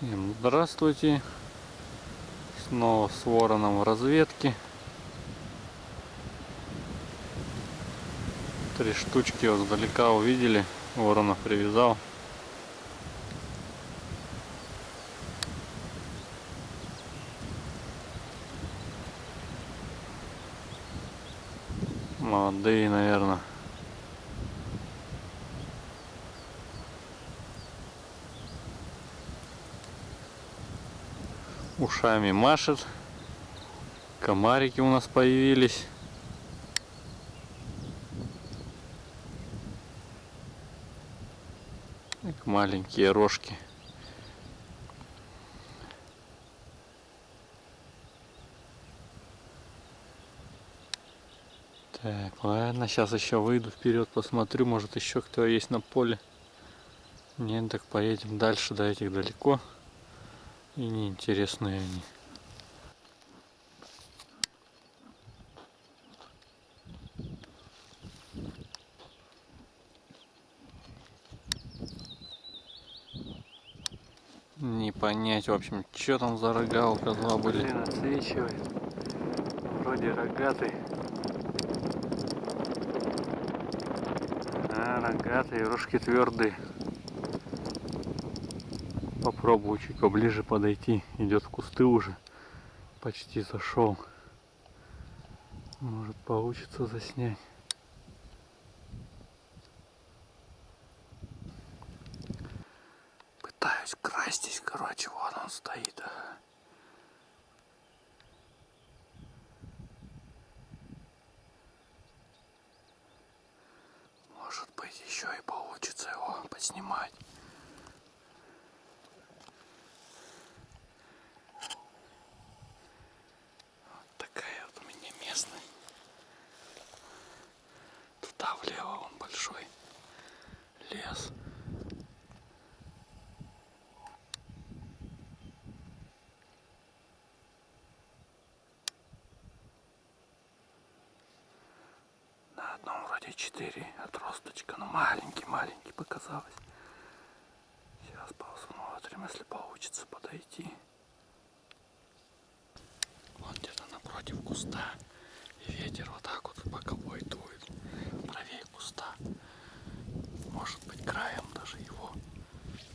Всем здравствуйте. Снова с вороном в разведке. Три штучки издалека увидели. Ворона привязал. Молодые, наверное. Ушами машет. Комарики у нас появились. Маленькие рожки. Так, ладно, сейчас еще выйду вперед, посмотрю, может еще кто есть на поле. Нет, так поедем дальше, до этих далеко. И неинтересные они. Не понять, в общем, что там за рога у козла были. Блин, отсвечивает. Вроде рогатый. А, рогатые, рожки твердые попробую чуть поближе подойти. Идет в кусты уже. Почти зашел. Может получится заснять. Пытаюсь красть здесь, короче, вот он стоит. Может быть еще и получится его поснимать. 3-4 отросточка. Ну, но маленький-маленький показалось. Сейчас посмотрим, если получится подойти. Вон где-то напротив куста. И ветер вот так вот боковой дует. Правее куста. Может быть, краем даже его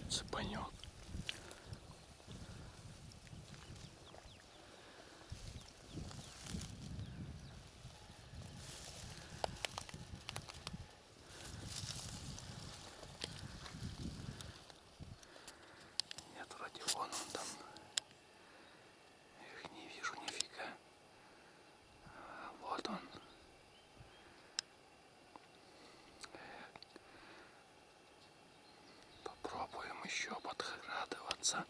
цепанет. Еще подкрадываться.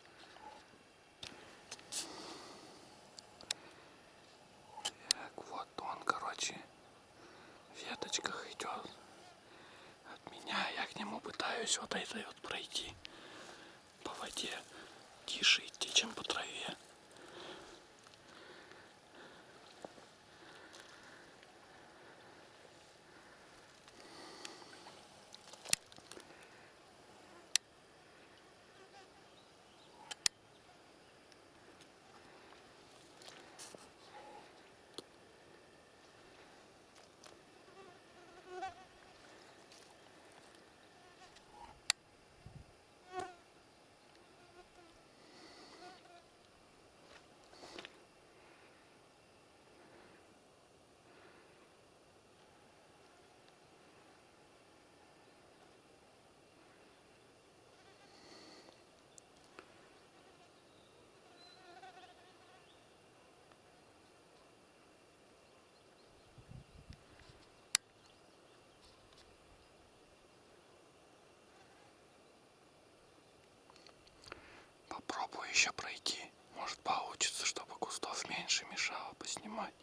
Так, вот он, короче, в веточках идет от меня. Я к нему пытаюсь вот этой вот пройти по воде. Тише идти, чем по траве. Попробую еще пройти. Может получится, чтобы кустов меньше мешало поснимать.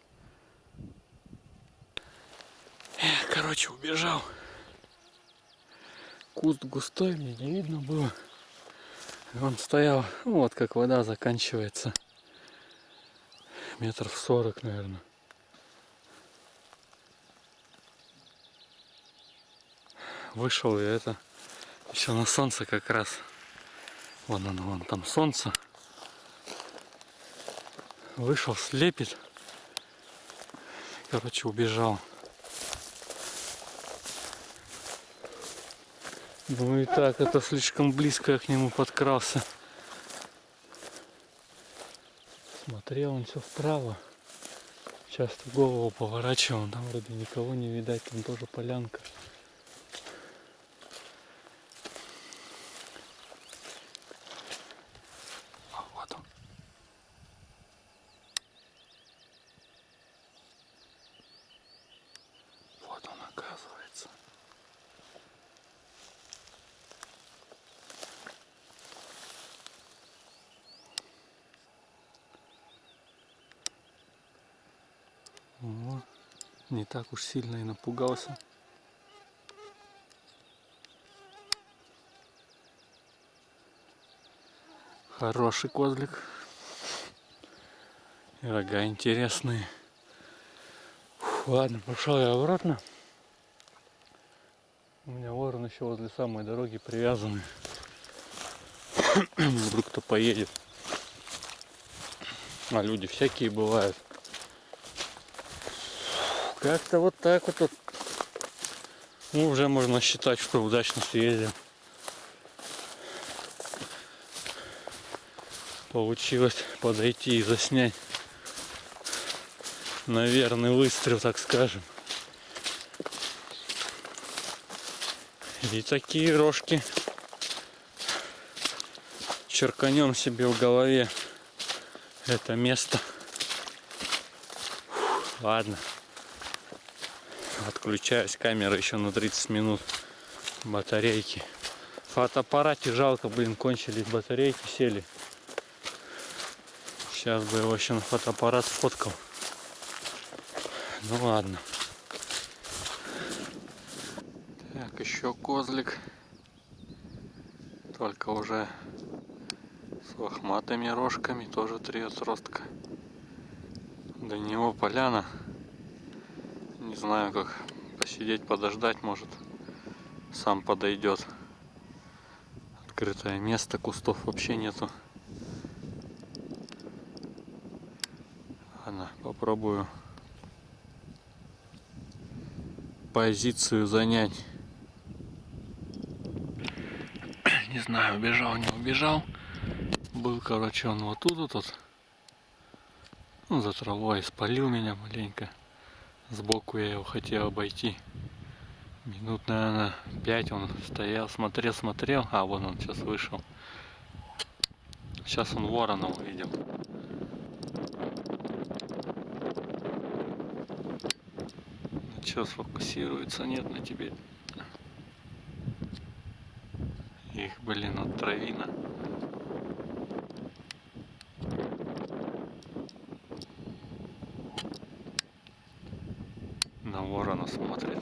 Эх, короче, убежал. Куст густой, мне не видно было. Он стоял, ну, вот как вода заканчивается. Метров сорок, наверное. Вышел и это еще на солнце как раз Вон оно, вон там солнце. Вышел, слепит. Короче, убежал. Ну и так, это слишком близко я к нему подкрался. Смотрел он все вправо. Часто голову поворачивал, там вроде никого не видать, там тоже полянка. Не так уж сильно и напугался. Хороший козлик. И рога интересные. Фу, ладно, пошел я обратно. У меня ворон еще возле самой дороги привязаны. Вдруг кто поедет. А люди всякие бывают. Как-то вот так вот. вот. Ну, уже можно считать, что удачно съездил. Получилось подойти и заснять. Наверное, выстрел, так скажем. И такие рожки черканем себе в голове это место. Ладно. Отключаюсь. Камера еще на 30 минут. Батарейки. Фотоаппарате жалко, блин, кончились батарейки, сели. Сейчас бы его еще на фотоаппарат сфоткал. Ну ладно. Так, еще козлик. Только уже с лохматыми рожками. Тоже три отростка. До него поляна. Не знаю, как посидеть, подождать, может, сам подойдет. Открытое место, кустов вообще нету. Ладно, попробую позицию занять. Не знаю, убежал, не убежал. Был, короче, он вот тут вот. Ну, за травой спалил меня маленько. Сбоку я его хотел обойти. Минут, наверное, пять он стоял, смотрел, смотрел. А, вон он сейчас вышел. Сейчас он ворона увидел. Ну, что сфокусируется? Нет на тебе. Их, блин, от травина. на ворона смотрит.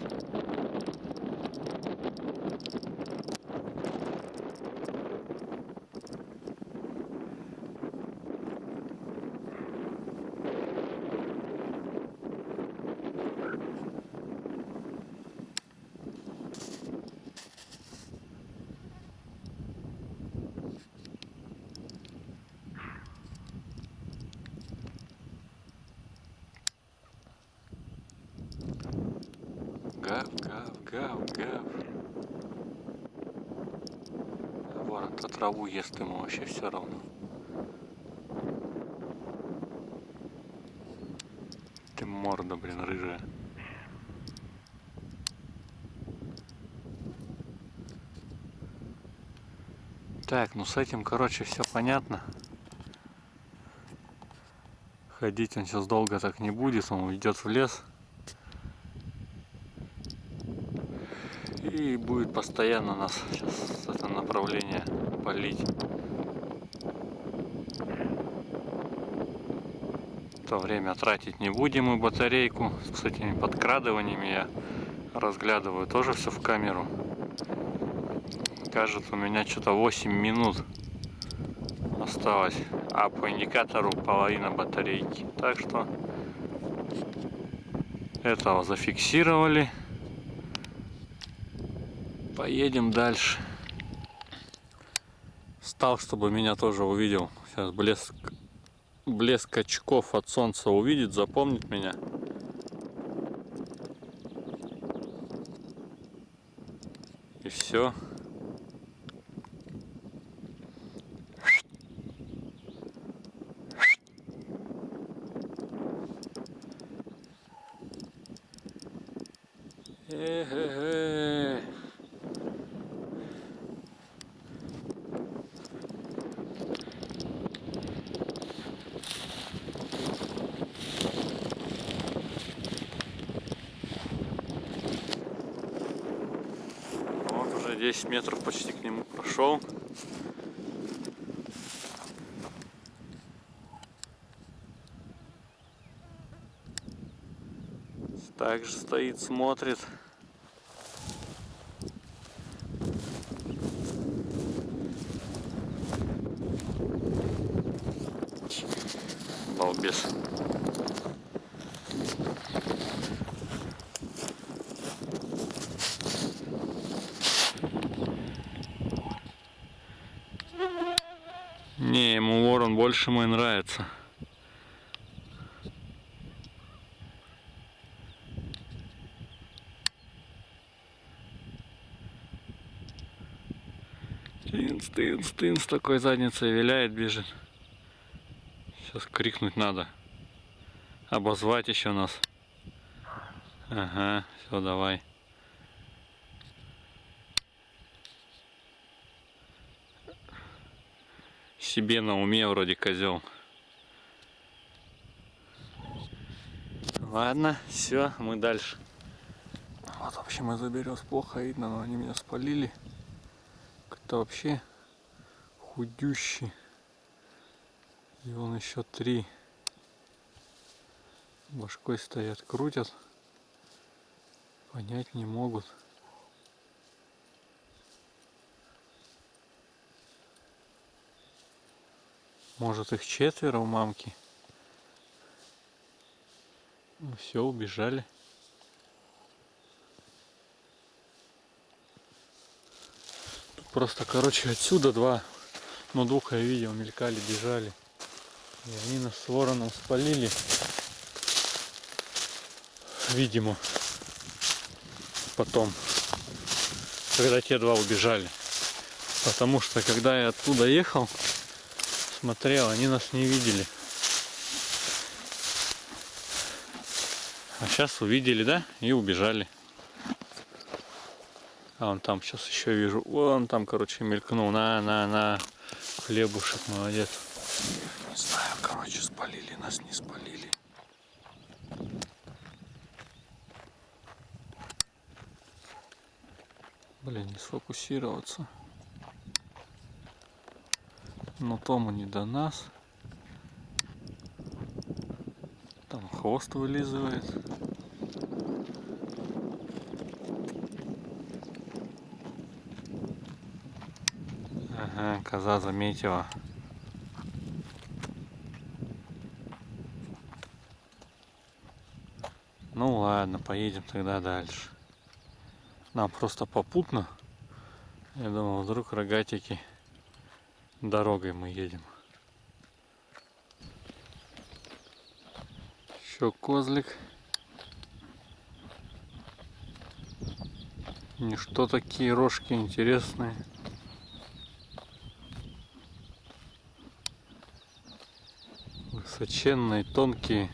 Гав, гав, гав, ворон-то траву ест ему вообще все равно. Ты морда, блин, рыжая. Так, ну с этим, короче, все понятно. Ходить он сейчас долго так не будет, он уйдет в лес. И будет постоянно нас сейчас с этого полить. То время тратить не будем мы батарейку. С этими подкрадываниями я разглядываю тоже все в камеру. Кажется, у меня что-то 8 минут осталось. А по индикатору половина батарейки. Так что этого зафиксировали. Поедем дальше. Стал, чтобы меня тоже увидел. Сейчас блеск, блеск очков от солнца увидит, запомнит меня. И все. Э-э-э. Вот уже 10 метров почти к нему прошел. Также стоит, смотрит. Балбес. Не, ему ворон больше мой нравится. Тынц, тынц, тынц, такой задницей виляет, бежит. Сейчас крикнуть надо. Обозвать еще нас. Ага, все, давай. Себе на уме вроде козел. Ладно, все, мы дальше. Вот, в общем, из-за берез плохо видно, но они меня спалили. Как-то вообще худющий. И он еще три башкой стоят, крутят. Понять не могут. Может их четверо у мамки. Ну все, убежали. Тут просто, короче, отсюда два, ну двух я видел, мелькали, бежали. И они нас с вороном спалили. Видимо. Потом. Когда те два убежали. Потому что когда я оттуда ехал, смотрел, они нас не видели. А сейчас увидели, да? И убежали. А он там сейчас еще вижу. Вон там, короче, мелькнул. На, на, на. Хлебушек, молодец. Не знаю, короче, спалили нас, не спалили. Блин, не сфокусироваться. Но Тому не до нас. Там хвост вылизывает. Ага, коза заметила. Ну ладно, поедем тогда дальше. Нам просто попутно. Я думал, вдруг рогатики дорогой мы едем. Еще козлик. И что такие рожки интересные. Высоченные, тонкие.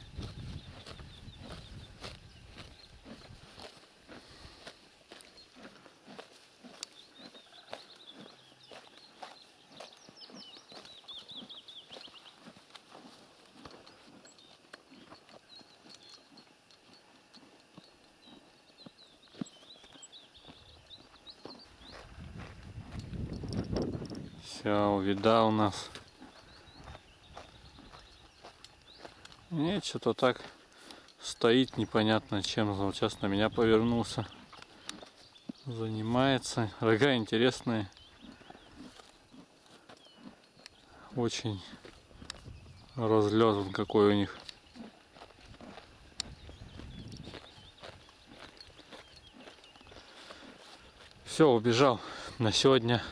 Все, увидал нас. Нет, что-то так стоит непонятно чем. Вот сейчас на меня повернулся. Занимается. Рога интересные. Очень разлет он какой у них. Все, убежал. На сегодня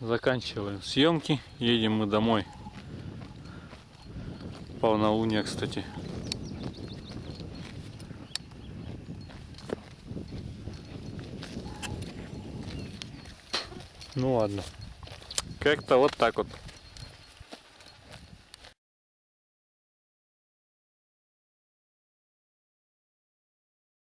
Заканчиваем съемки. Едем мы домой. Полнолуние, кстати. Ну ладно. Как-то вот так вот.